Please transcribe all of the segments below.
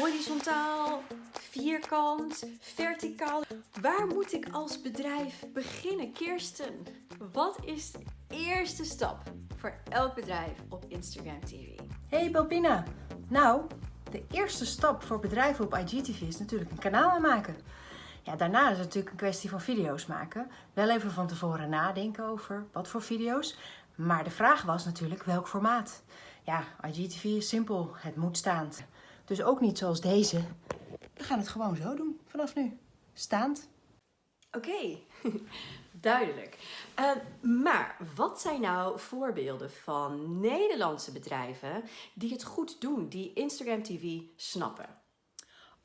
Horizontaal, vierkant, verticaal. Waar moet ik als bedrijf beginnen? Kirsten, wat is de eerste stap voor elk bedrijf op Instagram TV? Hey Belpina! Nou, de eerste stap voor bedrijven op IGTV is natuurlijk een kanaal aanmaken. Ja, daarna is het natuurlijk een kwestie van video's maken. Wel even van tevoren nadenken over wat voor video's. Maar de vraag was natuurlijk welk formaat. Ja, IGTV is simpel. Het moet staand. Dus ook niet zoals deze. We gaan het gewoon zo doen vanaf nu. Staand. Oké, duidelijk. Uh, maar wat zijn nou voorbeelden van Nederlandse bedrijven die het goed doen, die Instagram TV snappen?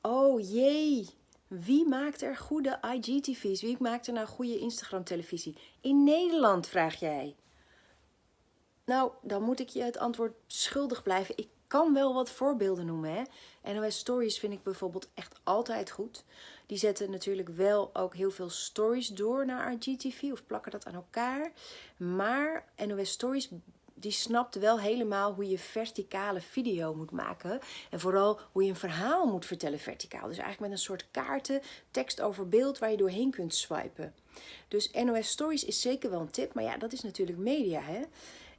Oh jee, wie maakt er goede IGTV's? Wie maakt er nou goede Instagram televisie? In Nederland, vraag jij. Nou, dan moet ik je het antwoord schuldig blijven. Ik kan wel wat voorbeelden noemen. Hè? NOS Stories vind ik bijvoorbeeld echt altijd goed. Die zetten natuurlijk wel ook heel veel stories door naar IGTV of plakken dat aan elkaar. Maar NOS Stories die snapt wel helemaal hoe je verticale video moet maken. En vooral hoe je een verhaal moet vertellen verticaal. Dus eigenlijk met een soort kaarten, tekst over beeld waar je doorheen kunt swipen. Dus NOS Stories is zeker wel een tip, maar ja, dat is natuurlijk media hè.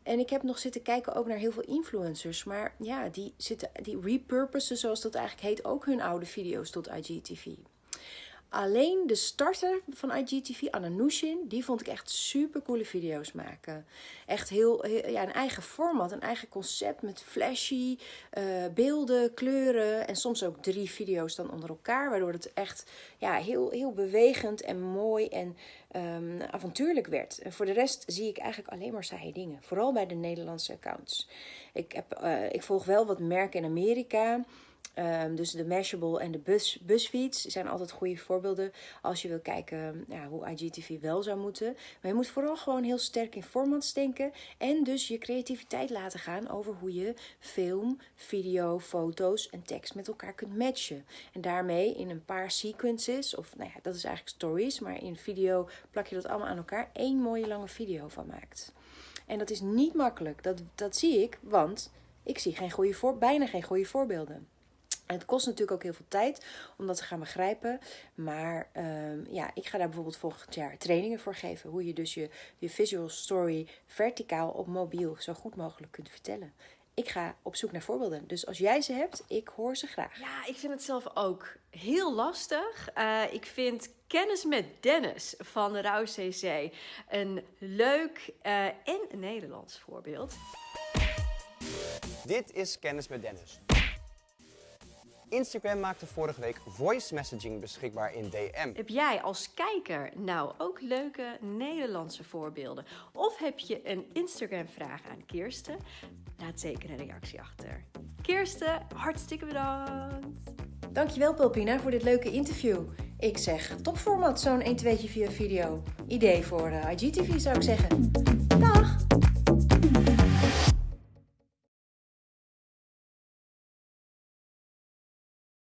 En ik heb nog zitten kijken ook naar heel veel influencers. Maar ja, die, zitten, die repurposen, zoals dat eigenlijk heet, ook hun oude video's tot IGTV. Alleen de starter van IGTV, Anna Nushin, die vond ik echt super coole video's maken. Echt heel, ja, een eigen format, een eigen concept met flashy uh, beelden, kleuren en soms ook drie video's dan onder elkaar. Waardoor het echt ja, heel, heel bewegend en mooi en um, avontuurlijk werd. En voor de rest zie ik eigenlijk alleen maar saaie dingen. Vooral bij de Nederlandse accounts. Ik, heb, uh, ik volg wel wat merken in Amerika. Um, dus de Mashable en de bus, busfiets zijn altijd goede voorbeelden als je wil kijken ja, hoe IGTV wel zou moeten. Maar je moet vooral gewoon heel sterk in formats denken en dus je creativiteit laten gaan over hoe je film, video, foto's en tekst met elkaar kunt matchen. En daarmee in een paar sequences, of nou ja, dat is eigenlijk stories, maar in video plak je dat allemaal aan elkaar, één mooie lange video van maakt. En dat is niet makkelijk, dat, dat zie ik, want ik zie geen goede voor, bijna geen goede voorbeelden. En het kost natuurlijk ook heel veel tijd om dat te gaan begrijpen. Maar um, ja, ik ga daar bijvoorbeeld volgend jaar trainingen voor geven. Hoe je dus je, je visual story verticaal op mobiel zo goed mogelijk kunt vertellen. Ik ga op zoek naar voorbeelden. Dus als jij ze hebt, ik hoor ze graag. Ja, ik vind het zelf ook heel lastig. Uh, ik vind Kennis met Dennis van de Rauw CC een leuk uh, en Nederlands voorbeeld. Dit is Kennis met Dennis. Instagram maakte vorige week voice messaging beschikbaar in DM. Heb jij als kijker nou ook leuke Nederlandse voorbeelden? Of heb je een Instagram vraag aan Kirsten? Laat zeker een reactie achter. Kirsten, hartstikke bedankt! Dankjewel Pulpina voor dit leuke interview. Ik zeg topformat zo'n 1 2 via video. Idee voor uh, IGTV zou ik zeggen.